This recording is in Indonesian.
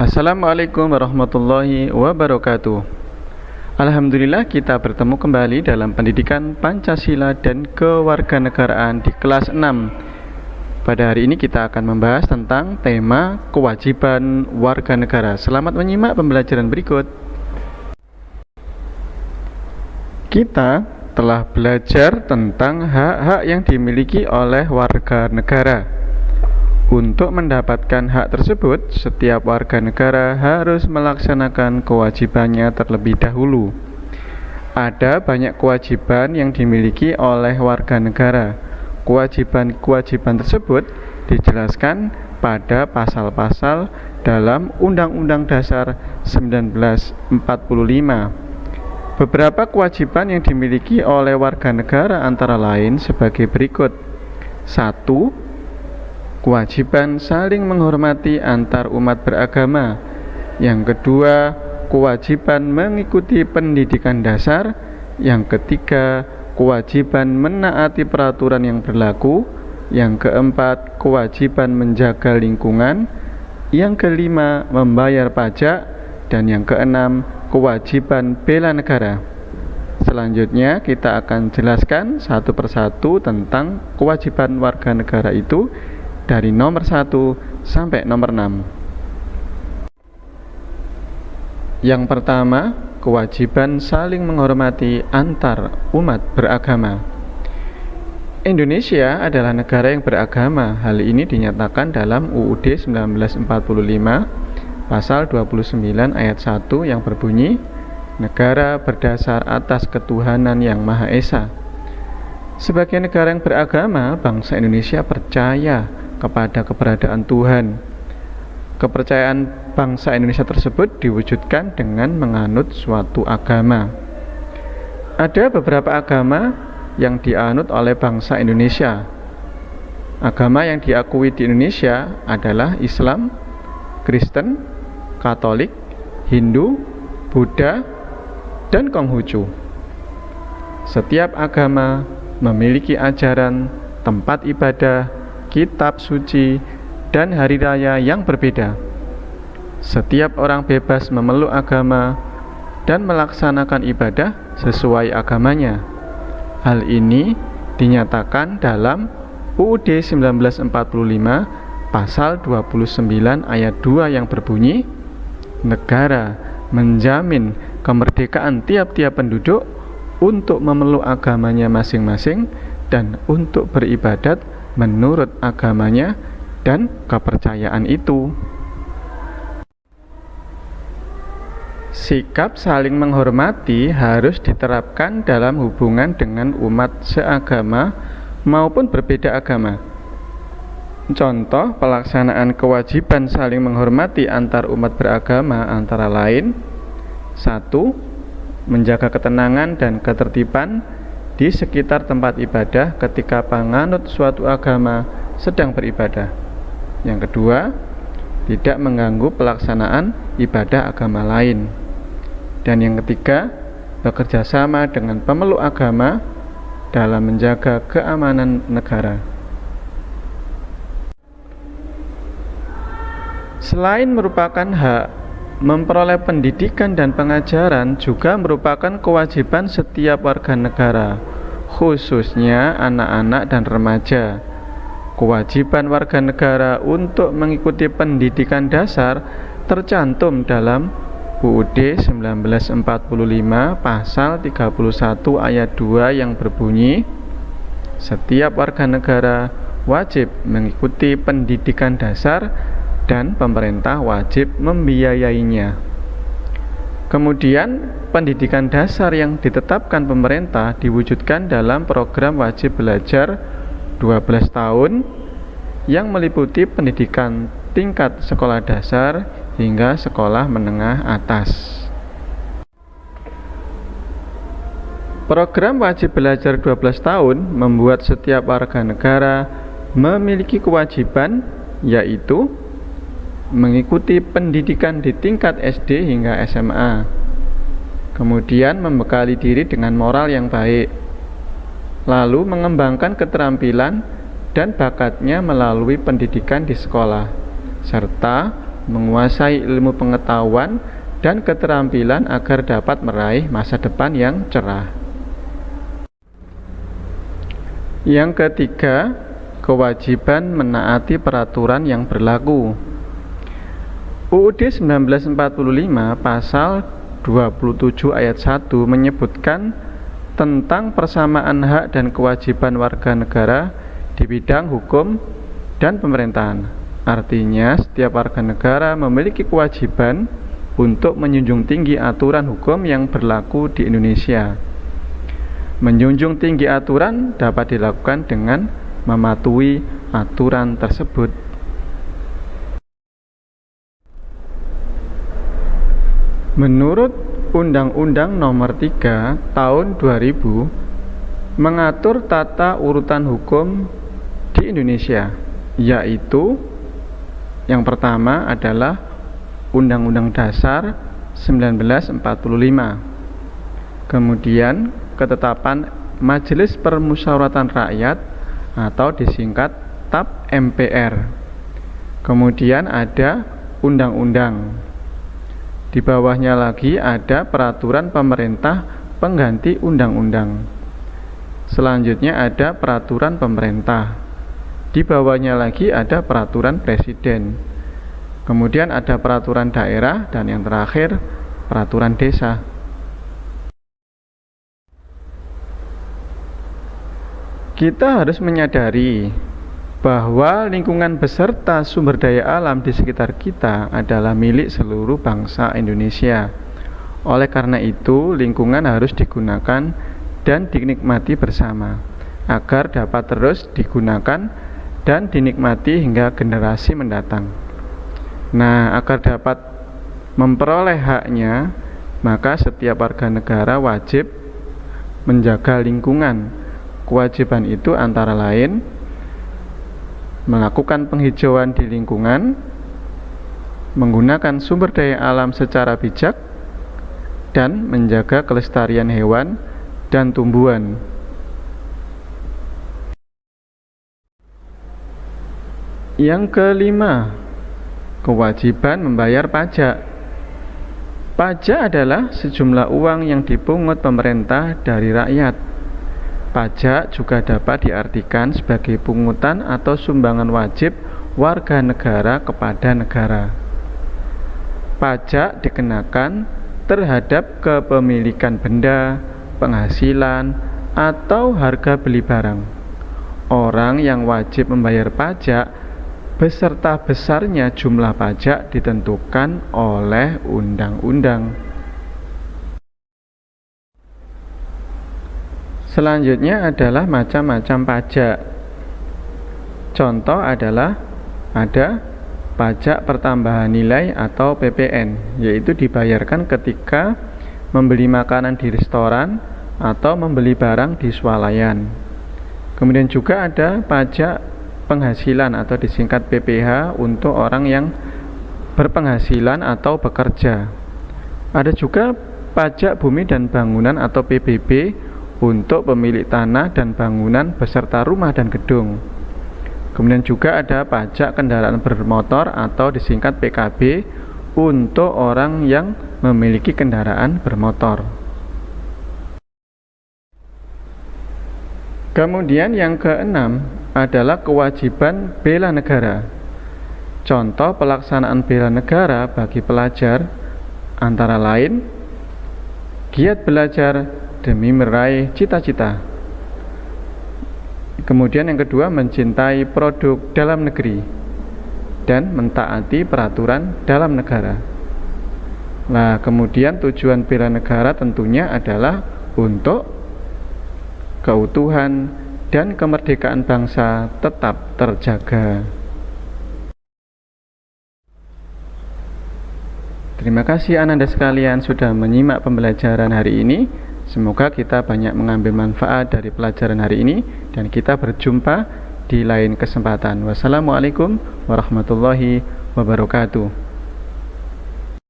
Assalamualaikum warahmatullahi wabarakatuh. Alhamdulillah kita bertemu kembali dalam pendidikan Pancasila dan kewarganegaraan di kelas 6 Pada hari ini kita akan membahas tentang tema kewajiban warga negara. Selamat menyimak pembelajaran berikut. Kita telah belajar tentang hak-hak yang dimiliki oleh warga negara untuk mendapatkan hak tersebut, setiap warga negara harus melaksanakan kewajibannya terlebih dahulu. Ada banyak kewajiban yang dimiliki oleh warga negara. Kewajiban-kewajiban tersebut dijelaskan pada pasal-pasal dalam Undang-Undang Dasar 1945. Beberapa kewajiban yang dimiliki oleh warga negara antara lain sebagai berikut. 1 kewajiban saling menghormati antar umat beragama. Yang kedua, kewajiban mengikuti pendidikan dasar. Yang ketiga, kewajiban menaati peraturan yang berlaku. Yang keempat, kewajiban menjaga lingkungan. Yang kelima, membayar pajak. Dan yang keenam, kewajiban bela negara. Selanjutnya kita akan jelaskan satu persatu tentang kewajiban warga negara itu dari nomor 1 sampai nomor 6. Yang pertama, kewajiban saling menghormati antar umat beragama. Indonesia adalah negara yang beragama. Hal ini dinyatakan dalam UUD 1945 pasal 29 ayat 1 yang berbunyi negara berdasar atas ketuhanan yang Maha Esa. Sebagai negara yang beragama, bangsa Indonesia percaya kepada keberadaan Tuhan. Kepercayaan bangsa Indonesia tersebut diwujudkan dengan menganut suatu agama. Ada beberapa agama yang dianut oleh bangsa Indonesia. Agama yang diakui di Indonesia adalah Islam, Kristen, Katolik, Hindu, Buddha, dan Konghucu. Setiap agama memiliki ajaran, tempat ibadah, kitab suci, dan hari raya yang berbeda. Setiap orang bebas memeluk agama dan melaksanakan ibadah sesuai agamanya. Hal ini dinyatakan dalam UUD 1945 pasal 29 ayat 2 yang berbunyi Negara menjamin kemerdekaan tiap-tiap penduduk untuk memeluk agamanya masing-masing dan untuk beribadat menurut agamanya dan kepercayaan itu. Sikap saling menghormati harus diterapkan dalam hubungan dengan umat seagama maupun berbeda agama. Contoh pelaksanaan kewajiban saling menghormati antar umat beragama antara lain 1. Menjaga ketenangan dan ketertiban di sekitar tempat ibadah ketika penganut suatu agama sedang beribadah. Yang kedua, tidak mengganggu pelaksanaan ibadah agama lain. Dan yang ketiga, bekerja sama dengan pemeluk agama dalam menjaga keamanan negara. Selain merupakan hak, memperoleh pendidikan dan pengajaran juga merupakan kewajiban setiap warga negara khususnya anak-anak dan remaja. Kewajiban warga negara untuk mengikuti pendidikan dasar tercantum dalam UUD 1945 pasal 31 ayat 2 yang berbunyi Setiap warga negara wajib mengikuti pendidikan dasar dan pemerintah wajib membiayainya. Kemudian, pendidikan dasar yang ditetapkan pemerintah diwujudkan dalam program wajib belajar 12 tahun yang meliputi pendidikan tingkat sekolah dasar hingga sekolah menengah atas. Program wajib belajar 12 tahun membuat setiap warga negara memiliki kewajiban yaitu mengikuti pendidikan di tingkat SD hingga SMA, kemudian membekali diri dengan moral yang baik, lalu mengembangkan keterampilan dan bakatnya melalui pendidikan di sekolah, serta menguasai ilmu pengetahuan dan keterampilan agar dapat meraih masa depan yang cerah. Yang ketiga, kewajiban menaati peraturan yang berlaku. UUD 1945 pasal 27 ayat 1 menyebutkan tentang persamaan hak dan kewajiban warga negara di bidang hukum dan pemerintahan. Artinya, setiap warga negara memiliki kewajiban untuk menjunjung tinggi aturan hukum yang berlaku di Indonesia. Menjunjung tinggi aturan dapat dilakukan dengan mematuhi aturan tersebut. Menurut Undang-Undang Nomor 3 Tahun 2000 mengatur tata urutan hukum di Indonesia, yaitu yang pertama adalah Undang-Undang Dasar 1945. Kemudian ketetapan Majelis Permusyawaratan Rakyat atau disingkat TAP MPR. Kemudian ada undang-undang. Di bawahnya lagi ada peraturan pemerintah pengganti undang-undang. Selanjutnya ada peraturan pemerintah. Di bawahnya lagi ada peraturan presiden. Kemudian ada peraturan daerah dan yang terakhir peraturan desa. Kita harus menyadari bahwa lingkungan beserta sumber daya alam di sekitar kita adalah milik seluruh bangsa Indonesia. Oleh karena itu, lingkungan harus digunakan dan dinikmati bersama agar dapat terus digunakan dan dinikmati hingga generasi mendatang. Nah, agar dapat memperoleh haknya, maka setiap warga negara wajib menjaga lingkungan. Kewajiban itu antara lain melakukan penghijauan di lingkungan, menggunakan sumber daya alam secara bijak, dan menjaga kelestarian hewan dan tumbuhan. Yang kelima, Kewajiban membayar pajak Pajak adalah sejumlah uang yang dipungut pemerintah dari rakyat Pajak juga dapat diartikan sebagai pungutan atau sumbangan wajib warga negara kepada negara Pajak dikenakan terhadap kepemilikan benda, penghasilan, atau harga beli barang Orang yang wajib membayar pajak beserta besarnya jumlah pajak ditentukan oleh undang-undang. Selanjutnya adalah macam-macam pajak. Contoh adalah ada pajak pertambahan nilai atau PPN, yaitu dibayarkan ketika membeli makanan di restoran atau membeli barang di swalayan. Kemudian juga ada pajak penghasilan atau disingkat PPH untuk orang yang berpenghasilan atau bekerja. Ada juga pajak bumi dan bangunan atau PBB untuk pemilik tanah dan bangunan beserta rumah dan gedung. Kemudian juga ada pajak kendaraan bermotor atau disingkat PKB untuk orang yang memiliki kendaraan bermotor. Kemudian yang keenam adalah kewajiban bela negara. Contoh pelaksanaan bela negara bagi pelajar antara lain giat belajar demi meraih cita-cita. Kemudian yang kedua mencintai produk dalam negeri dan mentaati peraturan dalam negara. Nah, kemudian tujuan bela negara tentunya adalah untuk keutuhan, dan kemerdekaan bangsa tetap terjaga. Terima kasih Ananda sekalian sudah menyimak pembelajaran hari ini. Semoga kita banyak mengambil manfaat dari pelajaran hari ini dan kita berjumpa di lain kesempatan. Wassalamualaikum warahmatullahi wabarakatuh.